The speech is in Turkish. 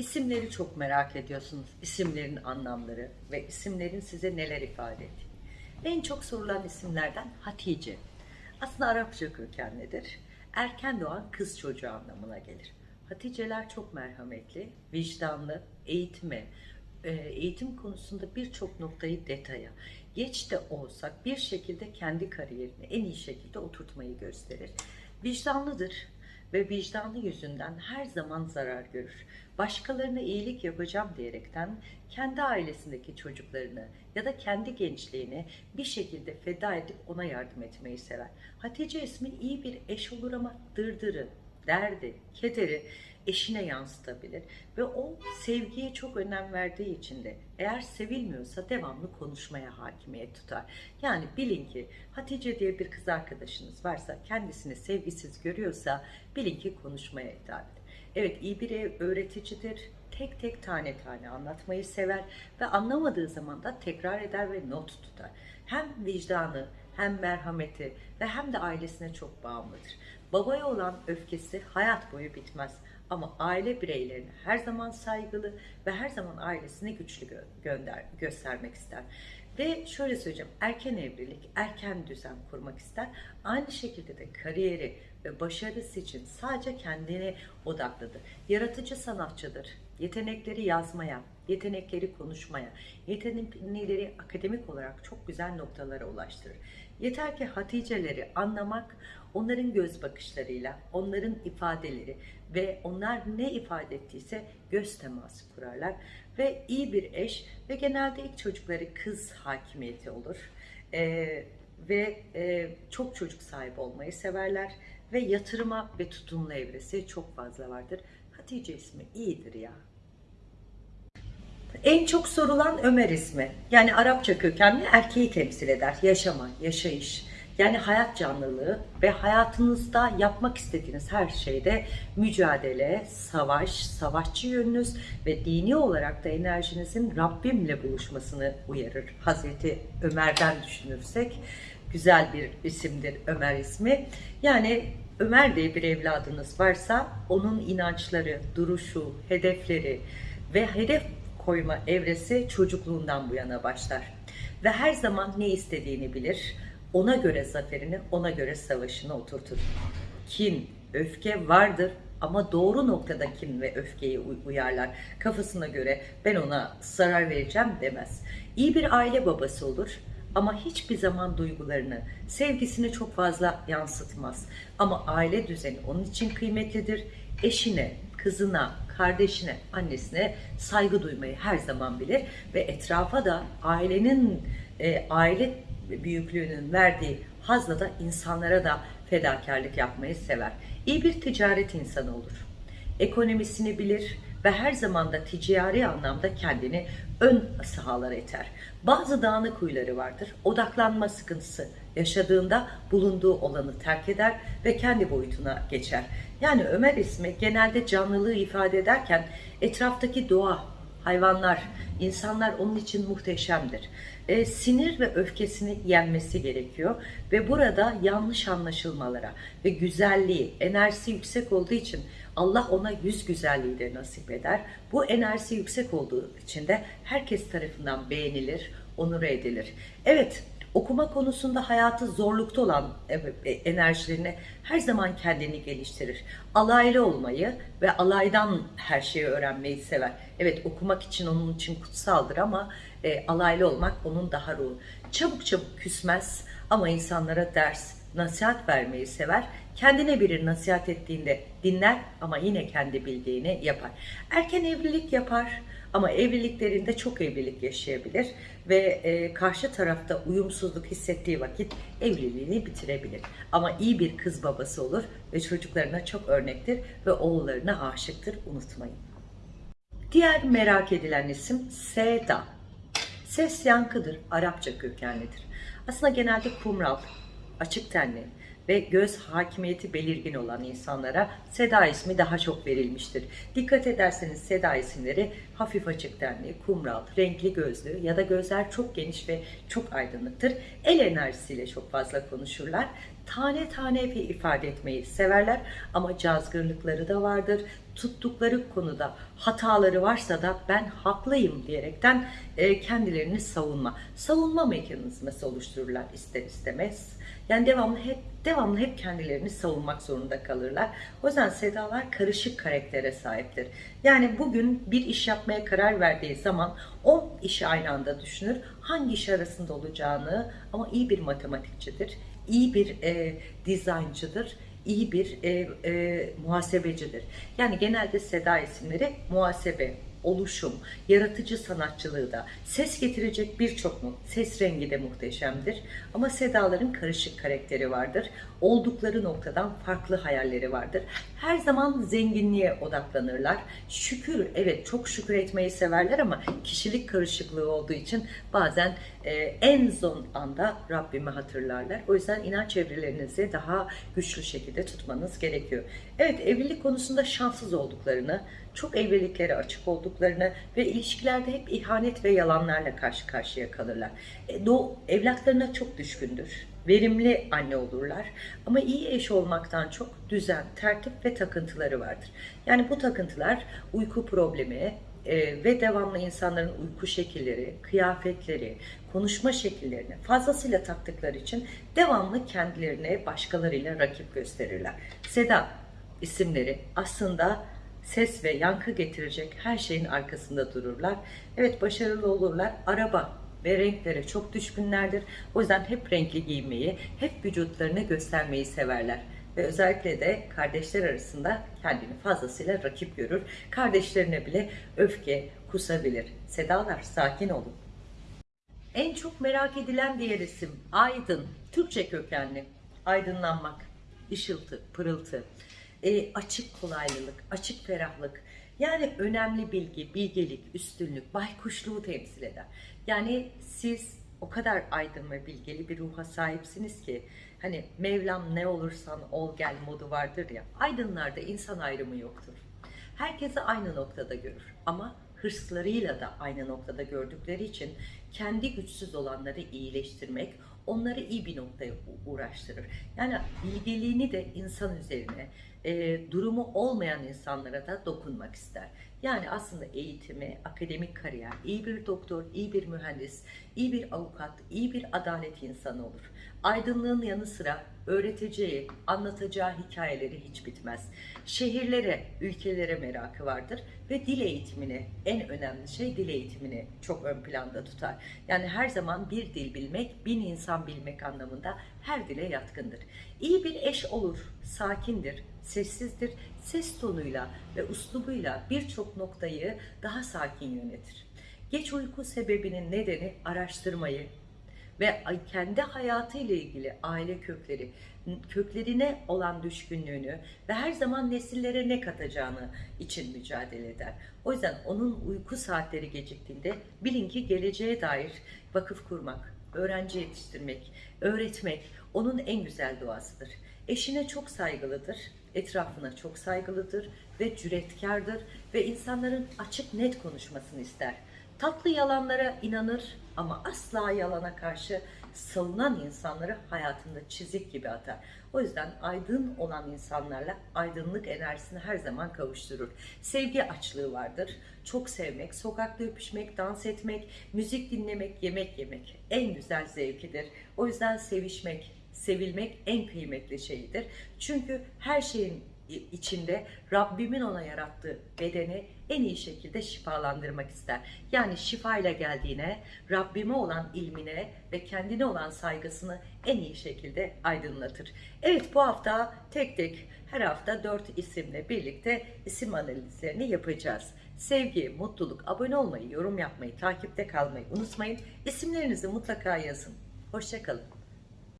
İsimleri çok merak ediyorsunuz. İsimlerin anlamları ve isimlerin size neler ifade ettiği. En çok sorulan isimlerden Hatice. Aslında Arapça kökenlidir. Erken doğan kız çocuğu anlamına gelir. Haticeler çok merhametli, vicdanlı, eğitime, e, eğitim konusunda birçok noktayı detaya, geç de olsak bir şekilde kendi kariyerini en iyi şekilde oturtmayı gösterir. Vicdanlıdır ve vicdanlı yüzünden her zaman zarar görür. Başkalarına iyilik yapacağım diyerekten kendi ailesindeki çocuklarını ya da kendi gençliğini bir şekilde feda edip ona yardım etmeyi sever. Hatice ismi iyi bir eş olur ama dırdırı, derdi, kederi eşine yansıtabilir ve o sevgiye çok önem verdiği için de eğer sevilmiyorsa devamlı konuşmaya hakimiyet tutar. Yani bilin ki Hatice diye bir kız arkadaşınız varsa kendisini sevgisiz görüyorsa bilin ki konuşmaya hitap eder. Evet iyi bir öğreticidir. Tek tek tane tane anlatmayı sever ve anlamadığı zaman da tekrar eder ve not tutar. Hem vicdanı hem merhameti ve hem de ailesine çok bağımlıdır. Babaya olan öfkesi hayat boyu bitmez. Ama aile bireylerine her zaman saygılı ve her zaman ailesine güçlü gö- gönder göstermek ister. Ve şöyle söyleyeceğim, erken evlilik, erken düzen kurmak ister. Aynı şekilde de kariyeri ve başarısı için sadece kendine odaklıdır. Yaratıcı sanatçıdır. Yetenekleri yazmaya, yetenekleri konuşmaya, yetenekleri akademik olarak çok güzel noktalara ulaştırır. Yeter ki Haticeleri anlamak, onların göz bakışlarıyla, onların ifadeleri ve onlar ne ifade ettiyse göz teması kurarlar. Ve iyi bir eş ve genelde ilk çocukları kız hakimiyeti olur. Ee, ve e, çok çocuk sahibi olmayı severler ve yatırıma ve tutumlu evresi çok fazla vardır. Hatice ismi iyidir ya. En çok sorulan Ömer ismi. Yani Arapça kökenli erkeği temsil eder. Yaşama, yaşayış. Yani hayat canlılığı ve hayatınızda yapmak istediğiniz her şeyde mücadele, savaş, savaşçı yönünüz ve dini olarak da enerjinizin Rabbimle buluşmasını uyarır. Hazreti Ömer'den düşünürsek güzel bir isimdir Ömer ismi. Yani Ömer diye bir evladınız varsa onun inançları, duruşu, hedefleri ve hedef koyma evresi çocukluğundan bu yana başlar. Ve her zaman ne istediğini bilir. Ona göre zaferini, ona göre savaşını oturtur. Kin, öfke vardır ama doğru noktada kin ve öfkeyi uy- uyarlar. Kafasına göre ben ona zarar vereceğim demez. İyi bir aile babası olur ama hiçbir zaman duygularını, sevgisini çok fazla yansıtmaz. Ama aile düzeni onun için kıymetlidir. Eşine, kızına, kardeşine, annesine saygı duymayı her zaman bilir ve etrafa da ailenin e, aile büyüklüğünün verdiği hazla da insanlara da fedakarlık yapmayı sever. İyi bir ticaret insanı olur. Ekonomisini bilir ve her zaman da ticari anlamda kendini ön sahalara iter. Bazı dağınık huyları vardır. Odaklanma sıkıntısı yaşadığında bulunduğu olanı terk eder ve kendi boyutuna geçer. Yani Ömer ismi genelde canlılığı ifade ederken etraftaki doğa, hayvanlar, insanlar onun için muhteşemdir. E, sinir ve öfkesini yenmesi gerekiyor ve burada yanlış anlaşılmalara ve güzelliği, enerjisi yüksek olduğu için Allah ona yüz güzelliği de nasip eder. Bu enerjisi yüksek olduğu için de herkes tarafından beğenilir, onur edilir. Evet, okuma konusunda hayatı zorlukta olan e, enerjilerini her zaman kendini geliştirir. Alaylı olmayı ve alaydan her şeyi öğrenmeyi sever. Evet okumak için onun için kutsaldır ama e, alaylı olmak onun daha ruhu. Çabuk çabuk küsmez ama insanlara ders, nasihat vermeyi sever. Kendine biri nasihat ettiğinde dinler ama yine kendi bildiğini yapar. Erken evlilik yapar ama evliliklerinde çok evlilik yaşayabilir ve e, karşı tarafta uyumsuzluk hissettiği vakit evliliğini bitirebilir. Ama iyi bir kız babası olur ve çocuklarına çok örnektir ve oğullarına aşıktır unutmayın. Diğer merak edilen isim Seda. Ses yankıdır, Arapça kökenlidir. Aslında genelde kumral, açık tenli ve göz hakimiyeti belirgin olan insanlara Seda ismi daha çok verilmiştir. Dikkat ederseniz Seda isimleri hafif açık tenli, kumral, renkli gözlü ya da gözler çok geniş ve çok aydınlıktır. El enerjisiyle çok fazla konuşurlar. Tane tane ifade etmeyi severler ama cazgırlıkları da vardır. Tuttukları konuda hataları varsa da ben haklıyım diyerekten e, kendilerini savunma, savunma mekanizması oluştururlar ister istemez. Yani devamlı hep devamlı hep kendilerini savunmak zorunda kalırlar. O yüzden Sedalar karışık karaktere sahiptir. Yani bugün bir iş yapmaya karar verdiği zaman o işi aynı anda düşünür. Hangi iş arasında olacağını ama iyi bir matematikçidir, iyi bir e, dizaynçıdır, iyi bir e, e, muhasebecidir. Yani genelde Seda isimleri muhasebe, oluşum, yaratıcı sanatçılığı da, ses getirecek birçok ses rengi de muhteşemdir. Ama Sedaların karışık karakteri vardır. Oldukları noktadan farklı hayalleri vardır. Her zaman zenginliğe odaklanırlar. Şükür, evet çok şükür etmeyi severler ama kişilik karışıklığı olduğu için bazen e, en son anda Rabbimi hatırlarlar. O yüzden inanç evrelerinizi daha güçlü şekilde tutmanız gerekiyor. Evet evlilik konusunda şanssız olduklarını, çok evliliklere açık olduklarını ve ilişkilerde hep ihanet ve yalanlarla karşı karşıya kalırlar. E, doğu, evlatlarına çok düşkündür. Verimli anne olurlar ama iyi eş olmaktan çok düzen, tertip ve takıntıları vardır. Yani bu takıntılar uyku problemi, e, ve devamlı insanların uyku şekilleri, kıyafetleri, konuşma şekillerini fazlasıyla taktıkları için devamlı kendilerine başkalarıyla rakip gösterirler. Seda isimleri aslında ses ve yankı getirecek her şeyin arkasında dururlar. Evet başarılı olurlar. Araba ve renklere çok düşkünlerdir. O yüzden hep renkli giymeyi, hep vücutlarını göstermeyi severler. Ve özellikle de kardeşler arasında kendini fazlasıyla rakip görür. Kardeşlerine bile öfke kusabilir. Sedalar sakin olun. En çok merak edilen diğer isim Aydın. Türkçe kökenli. Aydınlanmak, ışıltı, pırıltı, e, açık kolaylılık, açık ferahlık. Yani önemli bilgi, bilgelik, üstünlük, baykuşluğu temsil eder. Yani siz o kadar aydın ve bilgeli bir ruha sahipsiniz ki hani Mevlam ne olursan ol gel modu vardır ya. Aydınlarda insan ayrımı yoktur. Herkesi aynı noktada görür ama hırslarıyla da aynı noktada gördükleri için kendi güçsüz olanları iyileştirmek, onları iyi bir noktaya uğraştırır. Yani bilgeliğini de insan üzerine, e, durumu olmayan insanlara da dokunmak ister. Yani aslında eğitimi, akademik kariyer, iyi bir doktor, iyi bir mühendis, iyi bir avukat, iyi bir adalet insanı olur. Aydınlığın yanı sıra öğreteceği, anlatacağı hikayeleri hiç bitmez. Şehirlere, ülkelere merakı vardır ve dil eğitimini, en önemli şey dil eğitimini çok ön planda tutar. Yani her zaman bir dil bilmek, bin insan bilmek anlamında her dile yatkındır. İyi bir eş olur, sakindir, sessizdir, ses tonuyla ve uslubuyla birçok noktayı daha sakin yönetir. Geç uyku sebebinin nedeni araştırmayı, ve kendi hayatıyla ilgili aile kökleri, köklerine olan düşkünlüğünü ve her zaman nesillere ne katacağını için mücadele eder. O yüzden onun uyku saatleri geciktiğinde bilin ki geleceğe dair vakıf kurmak, öğrenci yetiştirmek, öğretmek onun en güzel duasıdır. Eşine çok saygılıdır, etrafına çok saygılıdır ve cüretkardır ve insanların açık net konuşmasını ister. Tatlı yalanlara inanır ama asla yalana karşı savunan insanları hayatında çizik gibi atar. O yüzden aydın olan insanlarla aydınlık enerjisini her zaman kavuşturur. Sevgi açlığı vardır. Çok sevmek, sokakta öpüşmek, dans etmek, müzik dinlemek, yemek yemek en güzel zevkidir. O yüzden sevişmek, sevilmek en kıymetli şeyidir. Çünkü her şeyin içinde Rabbimin ona yarattığı bedeni en iyi şekilde şifalandırmak ister. Yani şifayla geldiğine, Rabbime olan ilmine ve kendine olan saygısını en iyi şekilde aydınlatır. Evet bu hafta tek tek her hafta dört isimle birlikte isim analizlerini yapacağız. Sevgi, mutluluk, abone olmayı, yorum yapmayı, takipte kalmayı unutmayın. İsimlerinizi mutlaka yazın. Hoşçakalın.